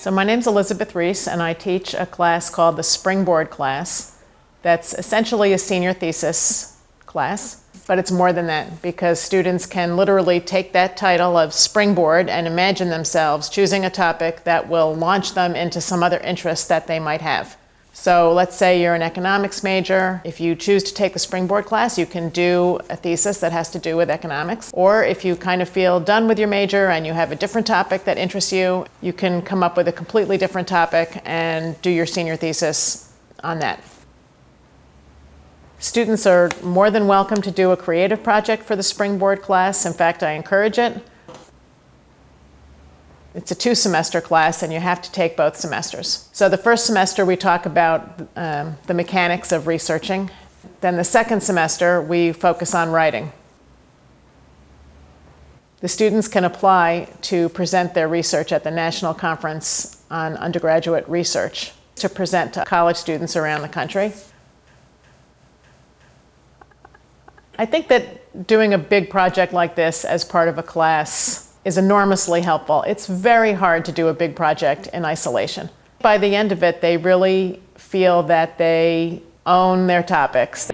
So my name's Elizabeth Reese and I teach a class called the Springboard class. That's essentially a senior thesis class, but it's more than that because students can literally take that title of Springboard and imagine themselves choosing a topic that will launch them into some other interest that they might have. So let's say you're an economics major. If you choose to take the Springboard class, you can do a thesis that has to do with economics. Or if you kind of feel done with your major and you have a different topic that interests you, you can come up with a completely different topic and do your senior thesis on that. Students are more than welcome to do a creative project for the Springboard class. In fact, I encourage it. It's a two semester class and you have to take both semesters. So the first semester we talk about um, the mechanics of researching. Then the second semester we focus on writing. The students can apply to present their research at the National Conference on Undergraduate Research to present to college students around the country. I think that doing a big project like this as part of a class is enormously helpful. It's very hard to do a big project in isolation. By the end of it, they really feel that they own their topics.